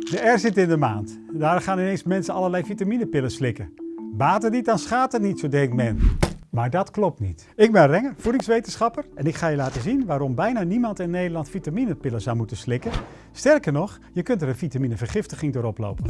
De R zit in de maand. Daar gaan ineens mensen allerlei vitaminepillen slikken. Baat het niet, dan schaadt het niet, zo denkt men. Maar dat klopt niet. Ik ben Renger, voedingswetenschapper en ik ga je laten zien waarom bijna niemand in Nederland vitaminepillen zou moeten slikken. Sterker nog, je kunt er een vitaminevergiftiging door oplopen.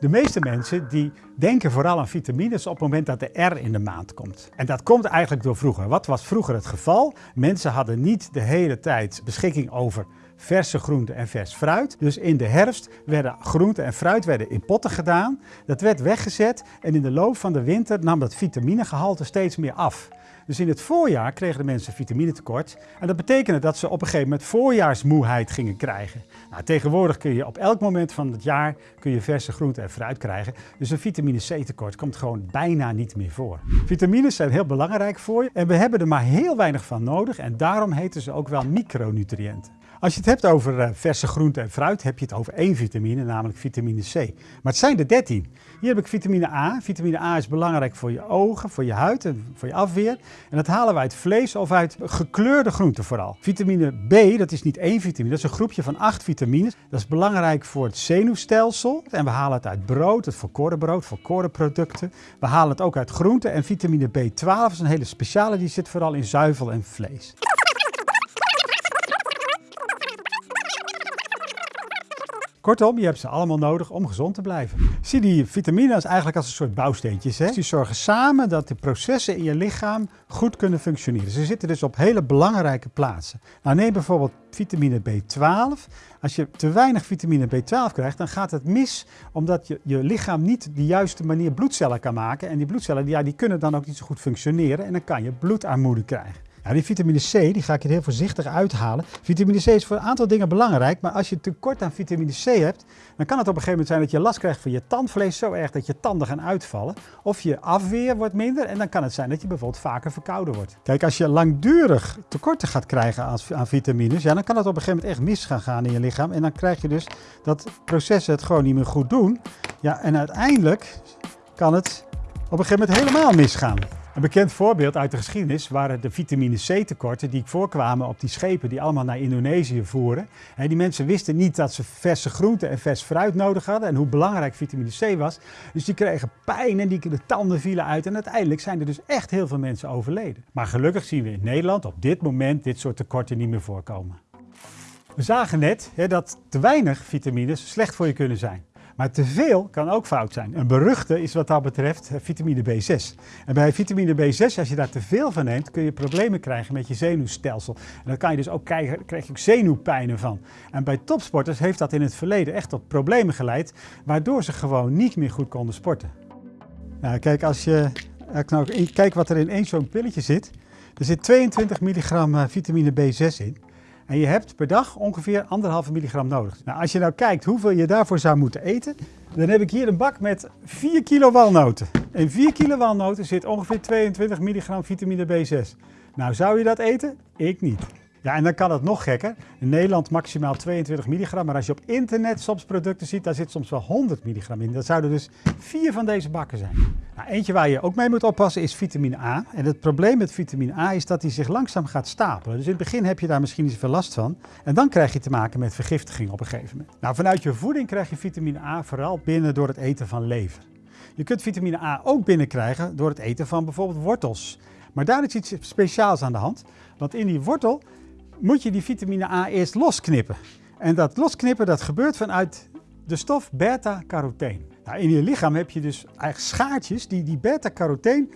De meeste mensen die denken vooral aan vitamines op het moment dat de R in de maand komt. En dat komt eigenlijk door vroeger. Wat was vroeger het geval? Mensen hadden niet de hele tijd beschikking over verse groenten en vers fruit. Dus in de herfst werden groenten en fruit werden in potten gedaan. Dat werd weggezet en in de loop van de winter nam dat vitaminegehalte steeds meer af. Dus in het voorjaar kregen de mensen vitaminetekort. En dat betekende dat ze op een gegeven moment voorjaarsmoeheid gingen krijgen. Nou, tegenwoordig kun je op elk moment van het jaar kun je verse groenten en fruit krijgen. Dus een vitamine C tekort komt gewoon bijna niet meer voor. Vitamines zijn heel belangrijk voor je en we hebben er maar heel weinig van nodig. En daarom heten ze ook wel micronutriënten. Als je het hebt over uh, verse groenten en fruit, heb je het over één vitamine, namelijk vitamine C. Maar het zijn er 13. Hier heb ik vitamine A. Vitamine A is belangrijk voor je ogen, voor je huid en voor je afweer. En dat halen we uit vlees of uit gekleurde groenten vooral. Vitamine B, dat is niet één vitamine, dat is een groepje van acht vitamines. Dat is belangrijk voor het zenuwstelsel. En we halen het uit brood, het volkoren brood, volkoren producten. We halen het ook uit groenten. En vitamine B12 is een hele speciale, die zit vooral in zuivel en vlees. Kortom, je hebt ze allemaal nodig om gezond te blijven. Zie die vitamines eigenlijk als een soort bouwsteentjes. Hè? Die zorgen samen dat de processen in je lichaam goed kunnen functioneren. Ze zitten dus op hele belangrijke plaatsen. Nou, neem bijvoorbeeld vitamine B12. Als je te weinig vitamine B12 krijgt, dan gaat het mis omdat je, je lichaam niet de juiste manier bloedcellen kan maken. En die bloedcellen ja, die kunnen dan ook niet zo goed functioneren en dan kan je bloedarmoede krijgen. Ja, die vitamine C die ga ik er heel voorzichtig uithalen. Vitamine C is voor een aantal dingen belangrijk, maar als je tekort aan vitamine C hebt, dan kan het op een gegeven moment zijn dat je last krijgt van je tandvlees zo erg dat je tanden gaan uitvallen. Of je afweer wordt minder en dan kan het zijn dat je bijvoorbeeld vaker verkouden wordt. Kijk, als je langdurig tekorten gaat krijgen aan, aan vitamines, ja, dan kan het op een gegeven moment echt mis gaan gaan in je lichaam. En dan krijg je dus dat processen het gewoon niet meer goed doen. Ja, en uiteindelijk kan het op een gegeven moment helemaal misgaan. Een bekend voorbeeld uit de geschiedenis waren de vitamine C tekorten die voorkwamen op die schepen die allemaal naar Indonesië voeren. En die mensen wisten niet dat ze verse groenten en vers fruit nodig hadden en hoe belangrijk vitamine C was. Dus die kregen pijn en die, de tanden vielen uit en uiteindelijk zijn er dus echt heel veel mensen overleden. Maar gelukkig zien we in Nederland op dit moment dit soort tekorten niet meer voorkomen. We zagen net hè, dat te weinig vitamines slecht voor je kunnen zijn. Maar te veel kan ook fout zijn. Een beruchte is wat dat betreft eh, vitamine B6. En bij vitamine B6, als je daar te veel van neemt, kun je problemen krijgen met je zenuwstelsel. En dan kan je dus ook krijgen, krijg je ook zenuwpijnen van. En bij topsporters heeft dat in het verleden echt tot problemen geleid, waardoor ze gewoon niet meer goed konden sporten. Nou, kijk, als je nou, kijk wat er in één zo'n pilletje zit. Er zit 22 milligram eh, vitamine B6 in. En je hebt per dag ongeveer anderhalve milligram nodig. Nou, als je nou kijkt hoeveel je daarvoor zou moeten eten, dan heb ik hier een bak met 4 kilo walnoten. In 4 kilo walnoten zit ongeveer 22 milligram vitamine B6. Nou, zou je dat eten? Ik niet. Ja, en dan kan het nog gekker. In Nederland maximaal 22 milligram, maar als je op internet soms producten ziet, daar zit soms wel 100 milligram in. Dat zouden dus vier van deze bakken zijn. Nou, eentje waar je ook mee moet oppassen is vitamine A. En het probleem met vitamine A is dat die zich langzaam gaat stapelen. Dus in het begin heb je daar misschien niet zoveel last van. En dan krijg je te maken met vergiftiging op een gegeven moment. Nou, vanuit je voeding krijg je vitamine A vooral binnen door het eten van lever. Je kunt vitamine A ook binnenkrijgen door het eten van bijvoorbeeld wortels. Maar daar is iets speciaals aan de hand. Want in die wortel moet je die vitamine A eerst losknippen. En dat losknippen dat gebeurt vanuit de stof beta-carotene. Nou, in je lichaam heb je dus eigenlijk schaartjes die die beta-carotene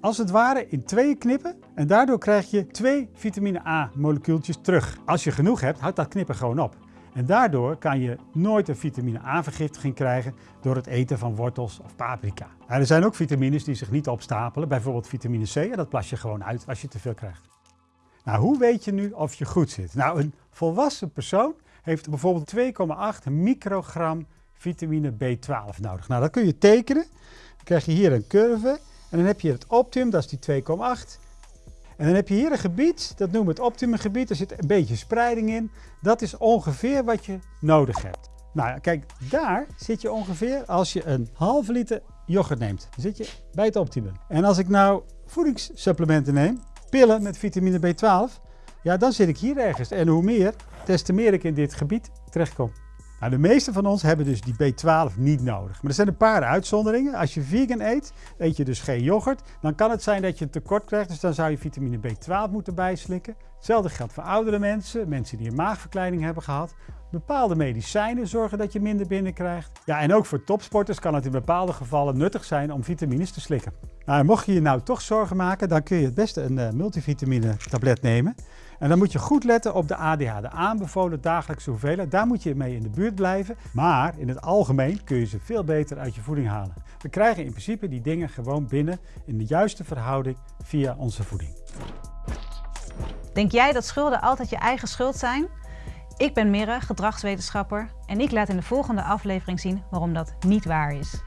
als het ware in tweeën knippen. En daardoor krijg je twee vitamine A molecuultjes terug. Als je genoeg hebt, houdt dat knippen gewoon op. En daardoor kan je nooit een vitamine A vergiftiging krijgen door het eten van wortels of paprika. er zijn ook vitamines die zich niet opstapelen, bijvoorbeeld vitamine C. En dat plas je gewoon uit als je te veel krijgt. Nou, hoe weet je nu of je goed zit? Nou, een volwassen persoon heeft bijvoorbeeld 2,8 microgram vitamine B12 nodig. Nou, dat kun je tekenen. Dan krijg je hier een curve en dan heb je het optimum, dat is die 2,8. En dan heb je hier een gebied, dat noemen we het optimumgebied. Er zit een beetje spreiding in. Dat is ongeveer wat je nodig hebt. Nou, kijk, daar zit je ongeveer als je een halve liter yoghurt neemt. Dan zit je bij het optimum. En als ik nou voedingssupplementen neem, pillen met vitamine B12, ja, dan zit ik hier ergens. En hoe meer, des te meer ik in dit gebied terechtkom. Nou, de meeste van ons hebben dus die B12 niet nodig. Maar er zijn een paar uitzonderingen. Als je vegan eet, eet je dus geen yoghurt. Dan kan het zijn dat je een tekort krijgt. Dus dan zou je vitamine B12 moeten bijslikken. Hetzelfde geldt voor oudere mensen, mensen die een maagverkleining hebben gehad. Bepaalde medicijnen zorgen dat je minder binnenkrijgt. Ja, en ook voor topsporters kan het in bepaalde gevallen nuttig zijn om vitamines te slikken. Nou, mocht je je nou toch zorgen maken, dan kun je het beste een uh, multivitamine tablet nemen. En dan moet je goed letten op de ADH, de aanbevolen dagelijkse hoeveelheid. Daar moet je mee in de buurt blijven. Maar in het algemeen kun je ze veel beter uit je voeding halen. We krijgen in principe die dingen gewoon binnen in de juiste verhouding via onze voeding. Denk jij dat schulden altijd je eigen schuld zijn? Ik ben Mirre, gedragswetenschapper en ik laat in de volgende aflevering zien waarom dat niet waar is.